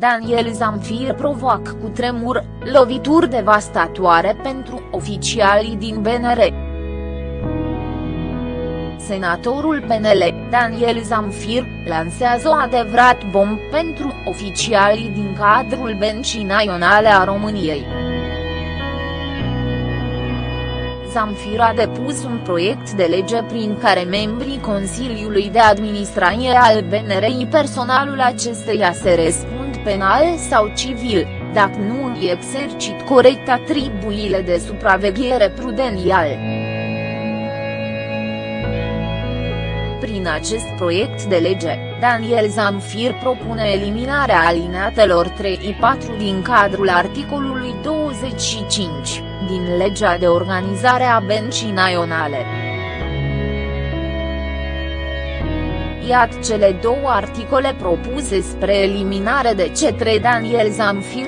Daniel Zamfir provoacă cu tremur, lovituri devastatoare pentru oficialii din BNR. Senatorul PNL, Daniel Zamfir, lansează o adevărat bomb pentru oficialii din cadrul Bencii Naționale a României. Zamfir a depus un proiect de lege prin care membrii Consiliului de Administrație al BNRI personalul acesteia se răspund penal sau civil, dacă nu îi exercit corect atribuile de supraveghere prudențial. Prin acest proiect de lege, Daniel Zamfir propune eliminarea alineatelor 3-4 din cadrul articolului 25, din legea de organizare a bencii naționale. Iată cele două articole propuse spre eliminare de cetre Daniel Zamfir.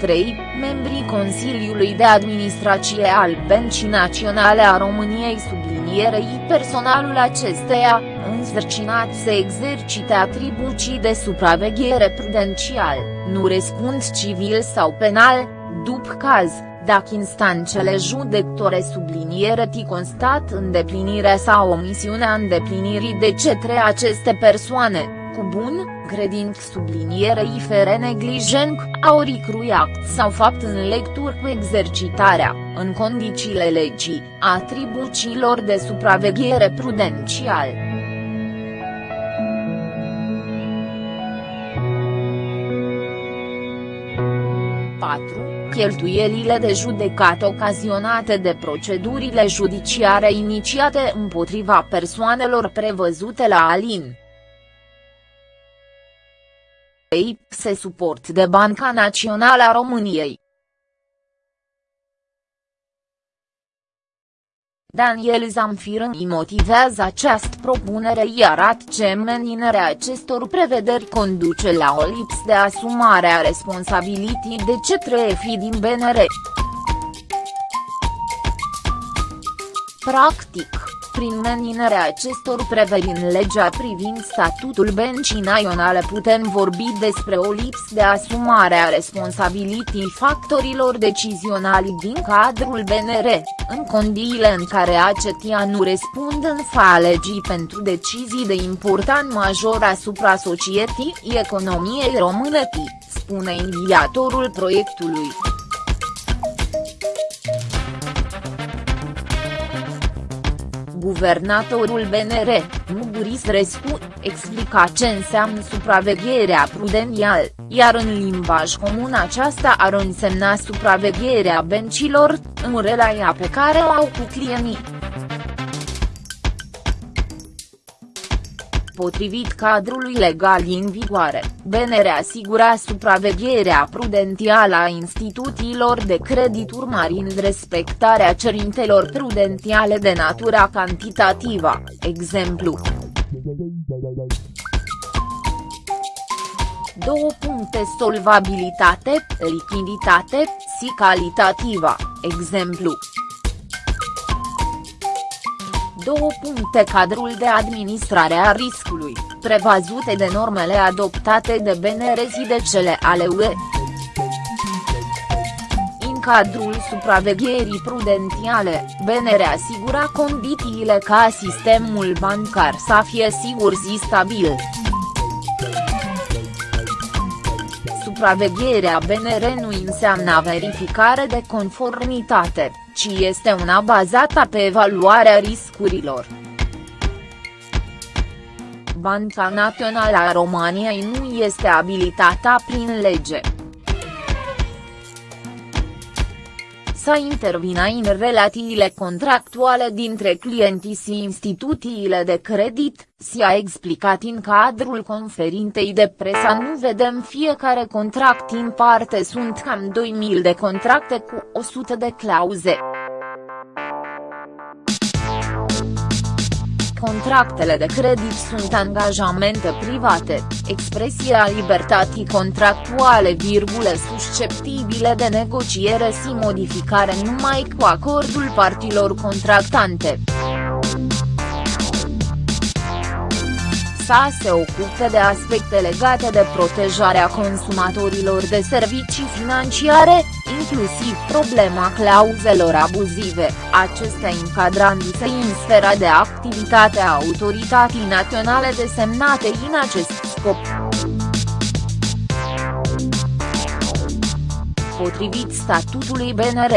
3. Membrii Consiliului de Administrație al Bencii Naționale a României sublinierei personalul acesteia, însărcinat să exercite atribuții de supraveghere prudențial, nu răspund civil sau penal, după caz, dacă instanțele judectore subliniere ti constat îndeplinire sau omisiunea îndeplinirii de cetre aceste persoane, cu bun, credinc sublinierei fere neglijenc, au crui act sau fapt în lectură cu exercitarea, în condițiile legii, atribuțiilor de supraveghere prudencial. 4. Cheltuielile de judecat ocazionate de procedurile judiciare inițiate împotriva persoanelor prevăzute la Alin. Ei, se suport de Banca Națională a României. Daniel Zamfir îi motivează această propunere iar ce meninerea acestor prevederi conduce la o lipsă de asumare a responsabilității de cetre fi din BNR. Practic, prin menținerea acestor preveri în legea privind statutul bencii naționale putem vorbi despre o lipsă de asumare a responsabilității factorilor decizionali din cadrul BNR, în condiile în care aceștia nu răspund în fa legii pentru decizii de important major asupra societății economiei române, spune inițiatorul proiectului. Guvernatorul BNR, Muguris Rescu, explica ce înseamnă supravegherea prudențial, iar în limbaj comun aceasta ar însemna supravegherea bencilor, în relația pe care o au cu clienții. Potrivit cadrului legal în vigoare, BNR asigura supravegherea prudențială a instituțiilor de credit urmărind respectarea cerințelor prudențiale de natura cantitativă, exemplu. Două puncte solvabilitate, lichiditate, și calitativă, exemplu. 2. Cadrul de administrare a riscului, prevăzute de normele adoptate de BNR și de cele ale UE. În cadrul supravegherii prudențiale, BNR asigura condițiile ca sistemul bancar să fie sigur și stabil. Supravegherea BNR nu înseamnă verificare de conformitate ci este una bazată pe evaluarea riscurilor. Banca Națională a României nu este abilitată prin lege. Să intervină în relațiile contractuale dintre clienții și instituțiile de credit, si a explicat în cadrul conferintei de presă nu vedem fiecare contract în parte sunt cam 2000 de contracte cu 100 de clauze. Contractele de credit sunt angajamente private, expresia libertății contractuale virgule susceptibile de negociere și modificare numai cu acordul partilor contractante. Să se ocupe de aspecte legate de protejarea consumatorilor de servicii financiare, inclusiv problema clauzelor abuzive, acestea încadrându-se în sfera de activitate a autorității naționale desemnate în acest scop. Potrivit statutului BNR.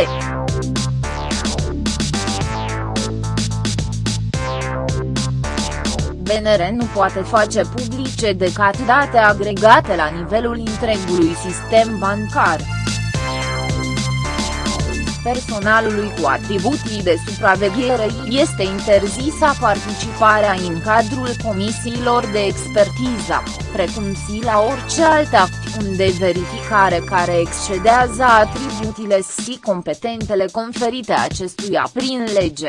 BNR nu poate face publice decât date agregate la nivelul întregului sistem bancar. Personalului cu atribuții de supraveghere este interzisă participarea în cadrul comisiilor de expertiză, precum și la orice alte acțiuni de verificare care excedează atribuțiile și competentele conferite acestuia prin lege.